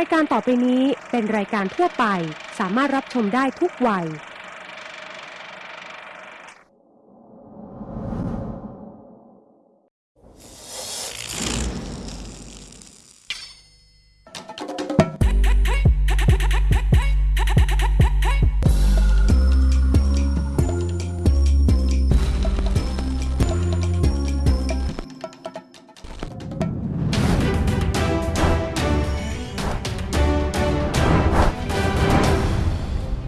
ายการต่อไปนี้เป็นรายการทั่วไป สามารถรับชมได้ทุกวัย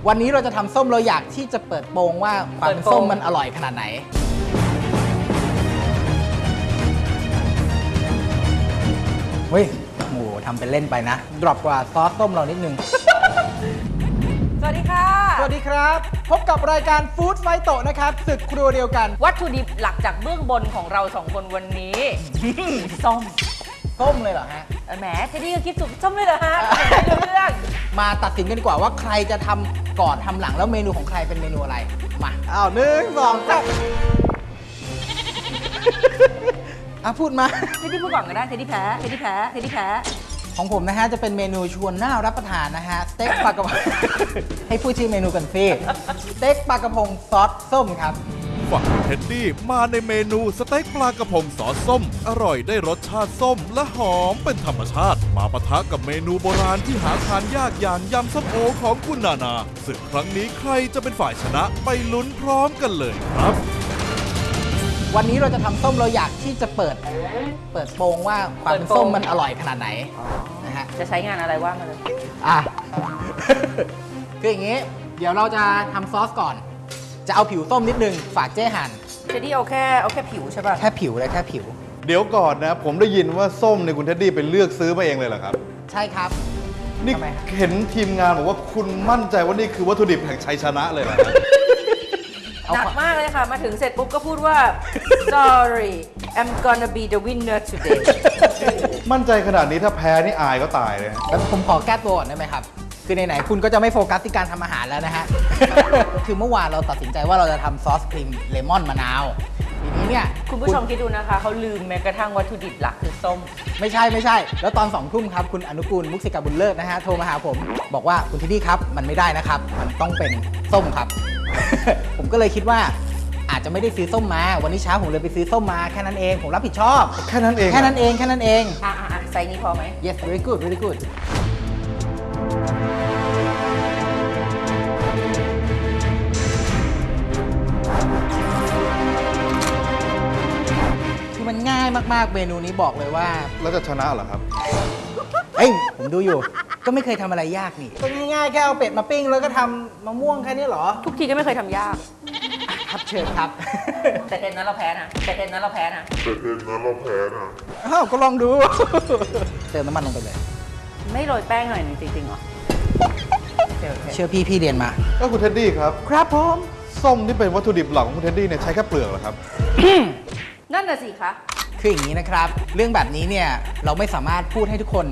วันนี้เราจะทำส้มเราอยากที่จะเปิดโปงว่าความเป็นเปิดโปงส้มมันอร่อยขนาดไหน เฮ้ยโหทำเป็นเล่นไปนะ drop กว่าซอสส้มเรานิดนึง สวัสดีค่ะ สวัสดีครับ พบกับรายการฟู้ดไฟโตะนะครับศึกครัวเดียวกัน วัตถุดิบหลักจากเบื้องบนของเราสองคนวันนี้ ส้ม ส้มเลยเหรอฮะเออแหมเทดดี้ก็คิดสุดส้มเลยเหรอฮะไม่รู้เรื่องมาตัดสินกันดีกว่าว่าใครจะทำก่อนทำหลังแล้วเมนูของใครเป็นเมนูอะไร มาอ้าวหนึ่งสองสามอะพูดมา เทดดี้พูดก่อนก็ได้เทดดี้แพ้เทดดี้แพ้เทดดี้แพ้ของผมนะฮะ จะเป็นเมนูชวนน่ารับประทานนะฮะสเต็กปลากระพง ให้พูดชื่อเมนูกันสิสเต็กปลากระพงซอสส้มครับ ฝั่งเท็ดดี้มาในเมนูสเต็กปลากระพงซอสส้ม อร่อยได้รสชาติส้มและหอมเป็นธรรมชาติ มาปะทะกับเมนูโบราณที่หาทานยากอย่างยำส้มโอของคุณนานาศึกครั้งนี้ใครจะเป็นฝ่ายชนะไปลุ้นพร้อมกันเลยครับวันนี้เราจะทำส้มเราอยากที่จะเปิด เปิดโปงว่าความเป็นส้มมันอร่อยขนาดไหนนะฮะจะใช้งานอะไรว่ามาเลยอะคืออย่างงี้ เดี๋ยวเราจะทำซอสก่อน จะเอาผิวส้มนิดนึง ฝากเจ๊หั่นเทดดี้เอาแค่เอาแค่ผิวใช่ป่ะ แค่ผิวเลยแค่ผิว เดี๋ยวก่อนนะ ผมได้ยินว่าส้มในยคุณเท็ดดี้ไปเลือกซื้อมาเองเลยเหรอครับ ใช่ครับ นี่ทำไมครับเห็นทีมงานบอกว่าคุณมั่นใจว่านี่คือวัตถุดิบแห่งชัยชนะเลยเหรอครับเอาหนักความมากเลยค่ะ มาถึงเสร็จปุ๊บก็พูดว่า sorry I'm gonna be the winner today มั่นใจขนาดนี้ถ้าแพ้นี่อายก็ตายเลยฮะแล้วผมขอแก้ตัวก่อนได้ไหมครับ คือไหนๆคุณก็จะไม่โฟกัสที่การทำอาหารแล้วนะฮะ คือเมื่อวานเราตัดสินใจว่าเราจะทำซอสครีมเลมอนมะนาวทีนี้เนี่ยคุณผู้ชมคิดดูนะคะ เขาลืมแม้กระทั่งวัตถุดิบหลักคือส้ม ไม่ใช่ไม่ใช่ แล้วตอนสองทุ่มครับ คุณอนุกูลมุกสิกาบุญเลิศนะฮะ โทรมาหาผม บอกว่าคุณเท็ดดี้ครับ มันไม่ได้นะครับ มันต้องเป็นส้มครับ ผมก็เลยคิดว่าอาจจะไม่ได้ซื้อส้มมา วันนี้เช้าผมเลยไปซื้อส้มมาแค่นั้นเอง ผมรับผิดชอบ แค่นั้นเอง แค่นั้นเองแค่นั้นเองอะอะอะใส่นี้พอไหม yes very good very good มันง่ายมากๆ เมนูนี้บอกเลยว่า แล้วจะชนะเหรอครับ เอ้ยผมดูอยู่ ก็ไม่เคยทำอะไรยากนี่ก็ง่ายๆแค่เอาเป็ดมาปิ้ง แล้วก็ทำมะม่วงแค่นี้เหรอ ทุกทีก็ไม่เคยทำยาก ครับเชิญครับ แต่เทนนั้นเราแพ้นะแต่เทนนั้นเราแพ้นะ อ้าวก็ลองดู เติมน้ำมันลงไปเลย ไม่โรยแป้งหน่อยหนึงจริงๆเหรอโอเคโอเคเชื่อพี่พี่เรียนมา ก็คุณเท็ดดี้ครับ ครับผม ส้มที่เป็นวัตถุดิบหลักของคุณเท็ดดี้เนี่ยใช้แค่เปลือกเหรอครับ นั่นน่ะสิคะ คืออย่างนี้นะครับ เรื่องแบบนี้เนี่ยเราไม่สามารถพูดให้ทุกคน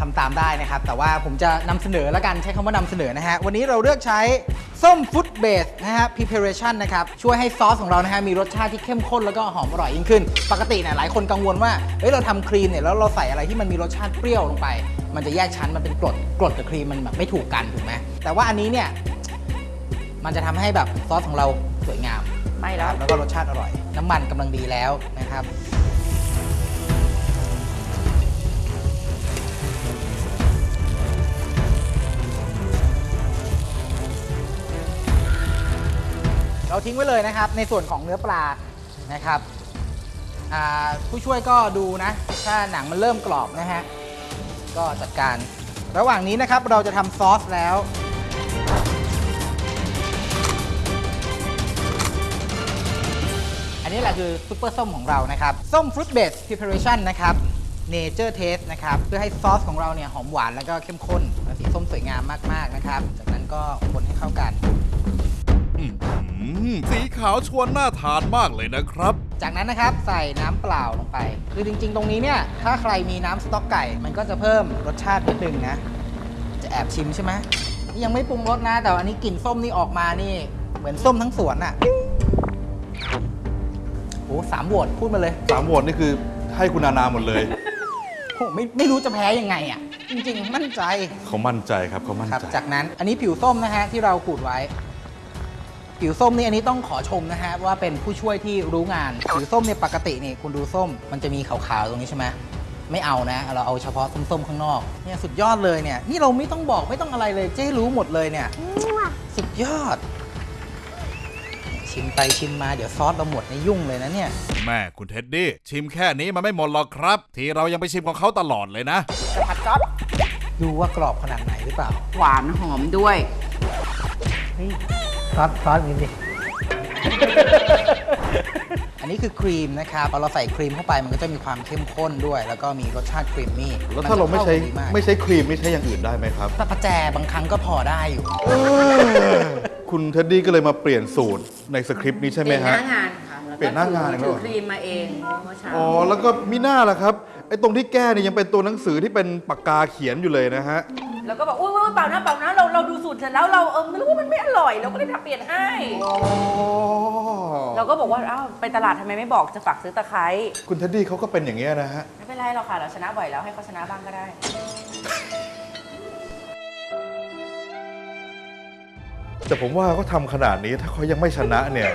ทำตามได้นะครับ แต่ว่าผมจะนำเสนอแล้วกันใช้คำว่านำเสนอนะฮะ วันนี้เราเลือกใช้ส้มฟุตเบสนะฮะ preparation นะครับ ช่วยให้ซอสของเรานะฮะ มีรสชาติที่เข้มข้นแล้วก็หอมอร่อยยิ่งขึ้น ปกติเนี่ยหลายคนกังวลว่า เฮ้ย เราทำครีมเนี่ย แล้วเราใส่อะไรที่มันมีรสชาติเปรี้ยวลงไป มันจะแยกชั้นมันเป็นกรดกรดกับครีมมันแบบไม่ถูกกันถูกไหมแต่ว่าอันนี้เนี่ยมันจะทำให้แบบซอสของเราสวยงามไม่แล้วแล้วก็รสชาติอร่อย น้ำมันกำลังดีแล้วนะครับ ทิ้งไว้เลยนะครับ ในส่วนของเนื้อปลานะครับผู้ช่วยก็ดูนะ ถ้าหนังมันเริ่มกรอบนะฮะ ก็จัดการ ระหว่างนี้นะครับเราจะทำซอสแล้ว อันนี้แหละคือซุปเปอร์ส้มของเรานะครับ ส้ม fruit base preparation นะครับ Nature Taste นะครับ เพื่อให้ซอสของเราเนี่ยหอมหวานแล้วก็เข้มข้นสีส้มสวยงามมาก ๆ นะครับ จากนั้นก็คนให้เข้ากัน อืม สีขาวชวนน่าทานมากเลยนะครับ จากนั้นนะครับใส่น้ำเปล่าลงไป คือจริงๆ ตรงนี้เนี่ย ถ้าใครมีน้ำสต๊อกไก่ มันก็จะเพิ่มรสชาตินิดนึงนะ จะแอบชิมใช่ไหมนี่ยังไม่ปรุงรสนะ แต่อันนี้กลิ่นส้มนี่ออกมานี่ เหมือนส้มทั้งสวนอะ่ะโอ้สามโหวตพูดมาเลย สามโหวตนี่คือให้คุณนานาหมดเลยโอ้ไม่ไม่รู้จะแพ้ยังไงอะ่ะ จริงๆ มั่นใจเขามั่นใจครับเขามั่นครับ ใจ จากนั้นอันนี้ผิวส้มนะฮะที่เราขูดไว้ ผิวส้มนี่อันนี้ต้องขอชมนะฮะว่าเป็นผู้ช่วยที่รู้งานผิวส้มเนี่ยปกตินี่คุณดูส้ม มันจะมีขาวๆตรงนี้ใช่ไหมไม่เอานะ เราเอาเฉพาะส้มๆข้างนอกเนี่ยสุดยอดเลยเนี่ยนี่เราไม่ต้องบอกไม่ต้องอะไรเลยเจ๊รู้หมดเลยเนี่ยสุดยอด ชิมไปชิมมาเดี๋ยวซอสเราหมดในยยุ่งเลยนะเนี่ยแม่คุณเท็ดดี้ชิมแค่นี้มันไม่หมดหรอกครับ ที่เรายังไปชิมของเขาตลอดเลยนะจะผัดซอสดูว่ากรอบขนาดไหนหรือเปล่า หวานหอมด้วย ซอสซอสนี้ดิ อันนี้คือครีมนะครับพอเราใส่ครีมเข้าไปมันก็จะมีความเข้มข้นด้วย แล้วก็มีรสชาติครีมมี่แล้วถ้าเราไม่ใช้นจะเข้ากันดีากไม่ใช้ครีมนี่ใช้อย่างอื่นได้ไหมครับถ้าประแจบางครั้งก็พอได้อยู่ คุณเท็ดดี้ก็เลยมาเปลี่ยนสูตรในสคริปต์นี้ใช่ไหมเปลี่ยนหฮะน้างานค่ะแล้วก็เปลี่ยนหน้างานอีกแล้วถืเหรอ อครีมมาเองเมื่อเช้าอ๋อ แล้วก็มิน่าล่ะครับ ไอ้ตรงที่แก้เนี่ยยังเป็นตัวหนังสือที่เป็นปากกาเขียนอยู่เลยนะฮะ แล้วก็บอกอุ้ยอุ้ยเปล่านะเปล่านะเราเราดูสูตรเสร็จแล้วเราเออไม่รู้ว่ามันไม่อร่อยเราก็เลยทำเปลี่ยนให้อ๋อเราก็บอกว่าอ้าวไปตลาดทำไมไม่บอกจะฝากซื้อตะไคร้คุณเท็ดดี้เขาก็เป็นอย่างเงี้ยนะฮะ ไม่เป็นไรหรอกค่ะเราชนะบ่อยแล้วให้เขาชนะบ้างก็ได้ แต่ผมว่าเขาทำขนาดนี้ถ้าเขายังไม่ชนะเนี่ย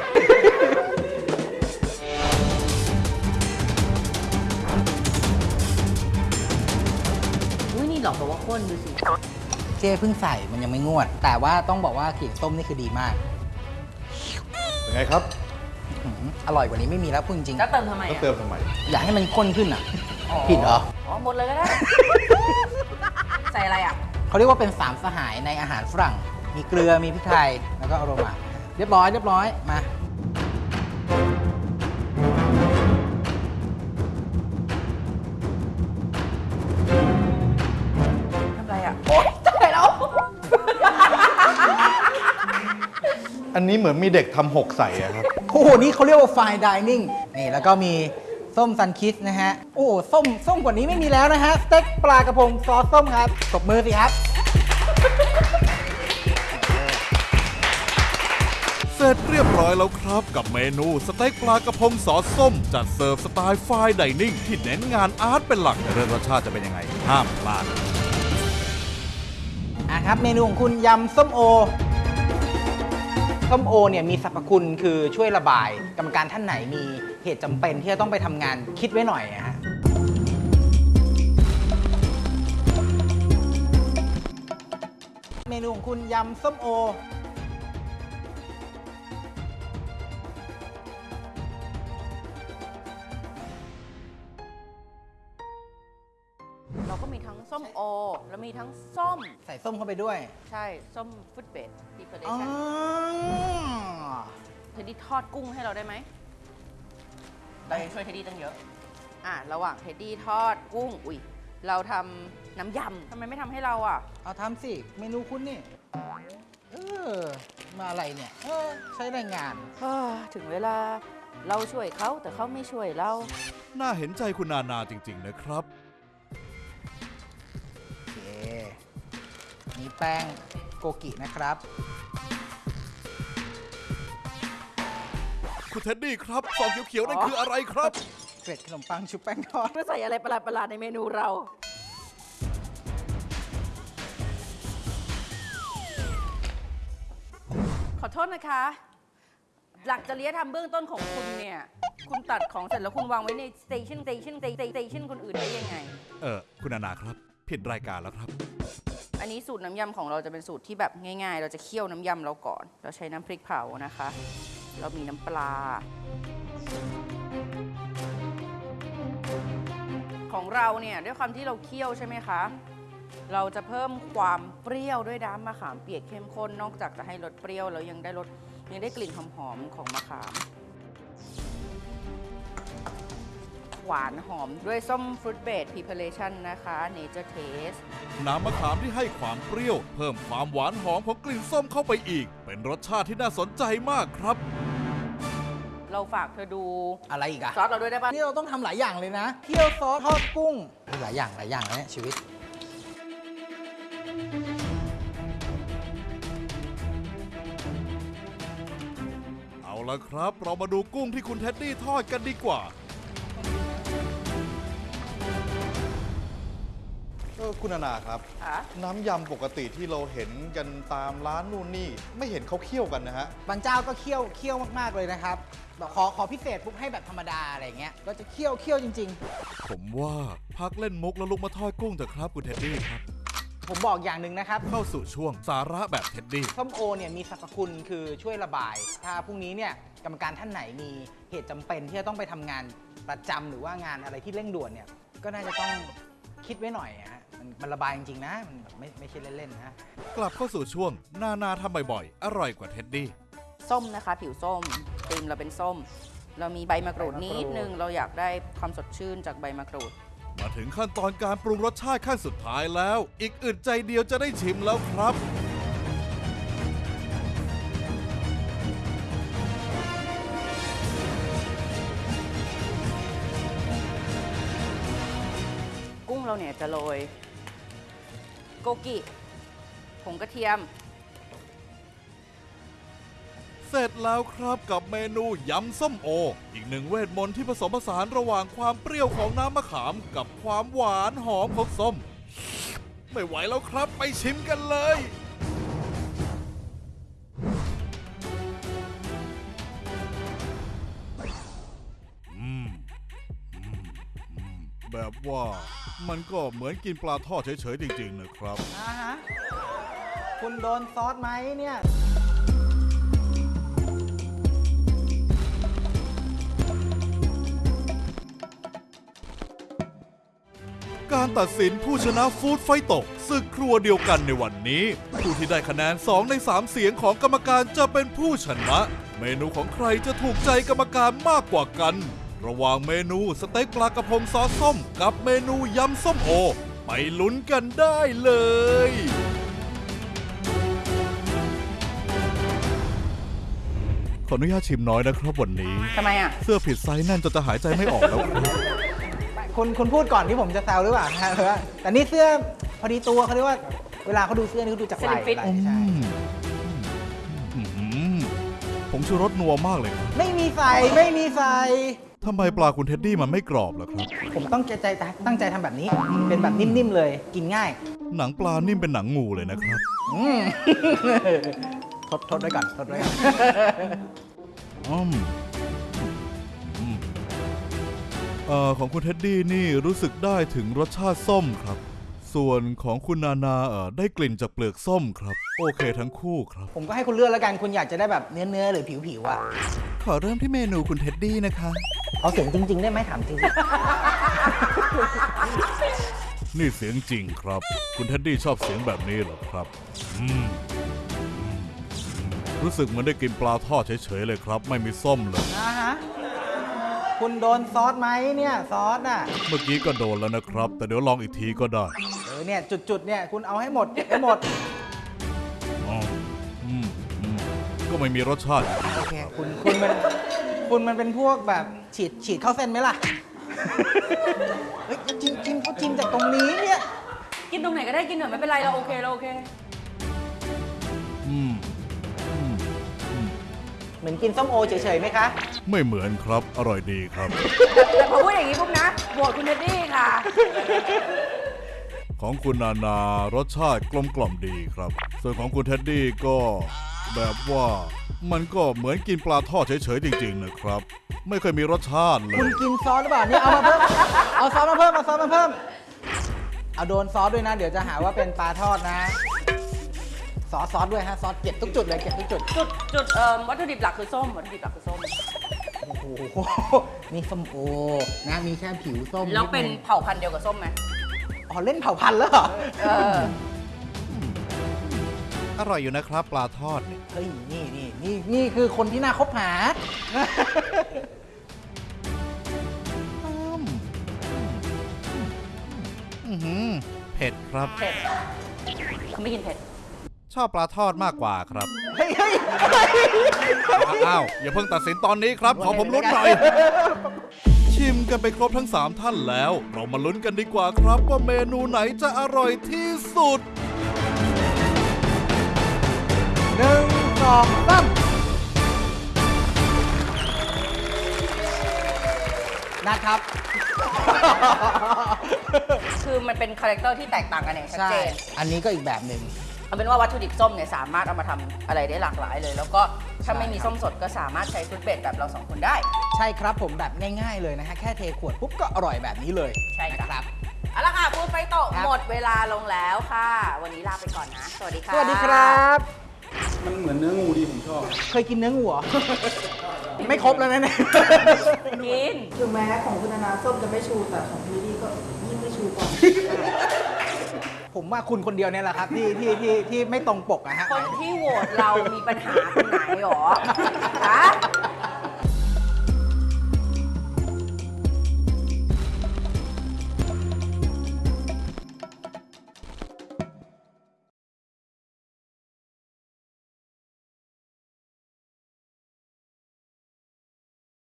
หลอกบอกว่าข้นดูสิเจ้เพิ่งใส่มันยังไม่งวด แต่ว่าต้องบอกว่ากลิ่นส้มนี่คือดีมากเป็นไงครับอื้อหืออร่อยกว่านี้ไม่มีแล้วพูดจริงจะเติมทำไมต้องอะเติมทำไมๆอยากให้มันข้นขึ้นอะ ผิดเหรอ อ๋อหมดเลยก็ได้ ใส่อะไรอะ เขาเรียกว่าเป็นสามสหายในอาหารฝรั่ง มีเกลือ มีพริกไทย แล้วก็อโรมา เรียบร้อย เรียบร้อย มา อันนี้เหมือนมีเด็กทำหกใส่อะครับ โอ้โห นี่เขาเรียกว่า fine dining นี่แล้วก็มีส้ม Sunkist นะฮะ โอ้โหส้มส้มกว่านี้ไม่มีแล้วนะฮะ สเต็กปลากระพงซอสส้มครับตบมือสิครับ เสร็จเรียบร้อยแล้วครับกับเมนูสเต็กปลากระพงซอสส้ม จัดเสิร์ฟสไตล์ fine dining ที่เน้นงาน art เป็นหลักแต่เรื่องรสชาติจะเป็นยังไง ห้ามพลาดอะครับ เมนูของคุณยำส้มโอ ส้มโอเนี่ยมีสรรพคุณคือช่วยระบาย กรรมการท่านไหนมีเหตุจำเป็นที่จะต้องไปทำงานคิดไว้หน่อยนะฮะเมนูของคุณยำส้มโอ ก็มีทั้งส้มโอ แล้วมีทั้งส้ม ใส่ส้มเข้าไปด้วย ใช่ ส้ม fruit base preparation เทดดี้ทอดกุ้งให้เราได้ไหมเรายังช่วยเทดดี้ตั้งเยอะ อะ ระหว่างเทดดี้ทอดกุ้ง อุ้ยเราทำน้ำยำทำไมไม่ทำให้เราอะ เอาทำสิ เมนูคุณนี่ เออ มาอะไรเนี่ย เออ ใช้แรงงานเฮ้อถึงเวลาเราช่วยเขาแต่เขาไม่ช่วยเรา น่าเห็นใจคุณนานาจริง ๆ นะครับ นี่แป้งโกกินะครับ คุณเท็ดดี้ครับซองเขียวๆนั่นคืออะไรครับ เกล็ดขนมปังชุบแป้งทอด เพื่อใส่อะไรประหลาดๆในเมนูเรา ขอโทษนะคะ หลักจริยธรรมเบื้องต้นของคุณเนี่ย คุณตัดของเสร็จแล้วคุณวางไว้ใน station station station station คนอื่นได้ยังไง เออคุณนานาครับ ผิดรายการแล้วครับ อันนี้สูตรน้ำยำของเราจะเป็นสูตรที่แบบง่าย ๆ เราจะเคี่ยวน้ำยำเราก่อน เราใช้น้ำพริกเผานะคะ เรามีน้ำปลา ของเราเนี่ยด้วยความที่เราเคี่ยวใช่ไหมคะ เราจะเพิ่มความเปรี้ยวด้วยน้ำมะขามเปียกเข้มข้น นอกจากจะให้รสเปรี้ยวแล้วยังได้รสยังได้กลิ่นหอมๆของมะขาม หวานหอมด้วยส้มฟรุตเบดพ r ีเพ r เ t ชันนะคะเนเจอร์เทสน้ำมะขามที่ให้ความเปรี้ยว เพิ่มความหวานหอมของกลิ่นส้มเข้าไปอีก เป็นรสชาติที่น่าสนใจมากครับ เราฝากเธอดูอะไรอีกอะซอสเราด้วยได้ปะนี่เราต้องทำหลายอย่างเลยนะเคี่ยวซอสทอดกุ้งหลายอย่างหลายอย่างแล้วเนี่ยชีวิต เอาละครับ เรามาดูกุ้งที่คุณเท็ดดี้ทอดกันดีกว่า คุณนานาครับ ค่ะ น้ำยำปกติที่เราเห็นกันตามร้านนู่นนี่ ไม่เห็นเขาเคี่ยวกันนะฮะ บางเจ้าก็เคี่ยวเคี่ยวมากๆเลยนะครับแบบขอขอพิเศษปุ๊บให้แบบธรรมดาอะไรเงี้ยก็จะเคี่ยวเคี่ยวจริง ผมว่าพักเล่นมุกแล้วลุกมาทอดกุ้งเถอะครับคุณเท็ดดี้ครับ ๆ ผมบอกอย่างหนึ่งนะครับเข้าสู่ช่วงสาระแบบเท็ดดี้ ส้มโอเนี่ยมีสรรพคุณคือช่วยระบาย ถ้าพรุ่งนี้เนี่ยกรรมการท่านไหนมีเหตุจำเป็นที่จะต้องไปทำงานประจำหรือว่างานอะไรที่เร่งด่วนเนี่ยก็น่าจะต้องคิดไว้หน่อยอะฮะ มันมันระบายจริงๆนะ มันแบบไม่ไม่ใช่เล่นๆนะ กลับเข้าสู่ช่วง นานาทำบ่อยๆ อร่อยกว่าเท็ดดี้ ส้มนะคะ ผิวส้มครีมเราเป็นส้ม เรามีใบมะกรูดใบมะกรูดนิดนึง เราอยากได้ความสดชื่นจากใบมะกรูด มาถึงขั้นตอนการปรุงรสชาติขั้นสุดท้ายแล้ว อีกอึดใจเดียวจะได้ชิมแล้วครับ กุ้งเราเนี่ยจะโรย โกกิผงกระเทียม เสร็จแล้วครับกับเมนูยำส้มโอ อีกหนึ่งเวทมนต์ที่ผสมผสานระหว่างความเปรี้ยวของน้ำมะขาม กับความหวานหอมของส้ม ไม่ไหวแล้วครับไปชิมกันเลย แบบว่ามันก็เหมือนกินปลาทอดเฉยๆจริงๆนะครับ อ่าฮะ คุณโดนซอสไหมเนี่ย การตัดสินผู้ชนะฟู้ดไฟตกศึกครัวเดียวกันในวันนี้ ผู้ที่ได้คะแนน 2 ใน 3 เสียงของกรรมการจะเป็นผู้ชนะ เมนูของใครจะถูกใจกรรมการมากกว่ากัน ระหว่างเมนูสเต็กปลากระพงซอสส้ม กับเมนูยำส้มโอ ไปลุ้นกันได้เลย ขออนุญาตชิมน้อยนะครับวันนี้ ทำไมอะ เสื้อผิดไซส์แน่นจนจะหายใจไม่ออกแล้วครับคุณคุณพูดก่อนที่ผมจะแซวหรือเปล่าฮะว่าแต่นี่เสื้อพอดีตัวเขาเรียกว่า เวลาเขาดูเสื้อนี่เขาดูจากไหล่ Slim fit ไหล่ใช่อืมผมชูรสนัวมากเลยครับไม่มีใส่ไม่มีใส่ ทำไมปลาคุณเท็ดดี้มันไม่กรอบล่ะครับ ผมต้องใจตั้งใจทำแบบนี้ เป็นแบบนิ่มๆเลย กินง่าย หนังปลานิ่มเป็นหนังงูเลยนะครับ อืม ทดทดไว้ก่อนทดไว้ก่อน อืมอืมเอ่อของคุณเท็ดดี้นี่รู้สึกได้ถึงรสชาติส้มครับ ส่วนของคุณนานาเอ่อได้กลิ่นจากเปลือกส้มครับ โอเคทั้งคู่ครับ ผมก็ให้คุณเลือกแล้วกันคุณอยากจะได้แบบเนื้อเนื้อๆหรือผิวผิวๆอะ ขอเริ่มที่เมนูคุณเท็ดดี้นะคะ เอาเสียงจริง ๆ ได้ไหมถามจริง นี่เสียงจริงครับ คุณเท็ดดี้ชอบเสียงแบบนี้เหรอครับอืมอืมอืมรู้สึกเหมือนได้กินปลาทอดเฉยๆเลยครับ ไม่มีส้มเลยนะฮะ คุณโดนซอสไหมเนี่ย ซอสอะ เมื่อกี้ก็โดนแล้วนะครับ แต่เดี๋ยวลองอีกทีก็ได้เออเนี่ยจุดๆเนี่ยคุณเอาให้หมดให้หมด อ๋ออืมอืมก็ไม่มีรสชาติ โอเคคุณคุณมันคุณมันเป็นพวกแบบฉีดฉีดเข้าเส้นไหมล่ะ เฮ้ยจิ้มจิ้มเขาจิ้มจากตรงนี้เนี่ยกินตรงไหนก็ได้กินเถอะไม่เป็นไรเราโอเคเราโอเค อืมอืมเหมือนกินส้มโอเฉยๆไหมคะ ไม่เหมือนครับ อร่อยดีครับ แต่พอพูดอย่างนี้ปุ๊บนะโหวตคุณเท็ดดี้ค่ะ ของคุณนานารสชาติกลมกล่อมดีครับ ส่วนของคุณเท็ดดี้ก็แบบว่ามันก็เหมือนกินปลาทอดเฉยๆจริงๆนะครับ ไม่เคยมีรสชาติเลคุณยกินซอสหรือเปล่าเนี่ยเอามาเพิ่ม เอาซอสมาเพิ่มเอาซอสมาเพิ่ม เอาโดนซอสด้วยนะ เดี๋ยวจะหาว่าเป็นปลาทอดนะ ซอสซอสด้วยฮะซอสเก็บทุกจุดเลยเก็บทุกจุด จุดจุดเอ่อวัตถุดิบหลักคือส้มวัตถุดิบหลักคือส้ม โอ้โห นี่ส้มโอ นะ มีแค่ผิวส้มแล้วเป็นดงเผ่าพันธุ์เดียวกับส้มไหม อ๋อเล่นเผ่าพันธุ์แล้วเหรอเอออร่อยอยู่นะครับ ปลาทอดเนี่ยเฮ้ยนี่นี่นี่นี่คือคนที่น่าคบหา อื้อหือเผ็ดครับ เผ็ดเขาไม่กินเผ็ด ชอบปลาทอดมากกว่าครับเฮ้ยเฮ้ยอ้าวอย่าเพิ่งตัดสินตอนนี้ครับ ขอผมลุ้นหน่อย ชิมกันไปครบทั้ง 3 ท่านแล้ว เรามาลุ้นกันดีกว่าครับว่าเมนูไหนจะอร่อยที่สุดหนึ่งสองสามนัดครับ คือมันเป็น character ที่แตกต่างกันอย่างชัดใช่ เจนอันนี้ก็อีกแบบหนึ่ง เอาเป็นว่าวัตถุดิบส้มเนี่ยสามารถเอามาทำอะไรได้หลากหลายเลย แล้วก็ ถ้าใช่ไม่มีครับส้มสดก็สามารถใช้ฟรุตเบดแบบเราสองคนได้ ใช่ครับผมแบบง่ายๆเลยนะฮะแค่เทขวดปุ๊บก็อร่อยแบบนี้เลยใช่ครับ นะครับ เอาละค่ะฟูดไฟโตะครับ หมดเวลาลงแล้วค่ะ วันนี้ลาไปก่อนนะ สวัสดีค่ะ สวัสดีครับ มันเหมือนเนื้องูดีผมชอบ เคยกินเนื้องูเหรอ ไม่ครบแล้วนะเนี่ย กิน ถึงแม้ของคุณนานาส้มจะไม่ชูแต่ของพี่ลี่ก็ยิ่งไม่ชูกว่า ผมว่าคุณคนเดียวเนี่ยแหละครับที่ที่ที่ที่ไม่ตรงปกอะฮะ คนที่โหวตเรามีปัญหาคนไหนหรอฮะ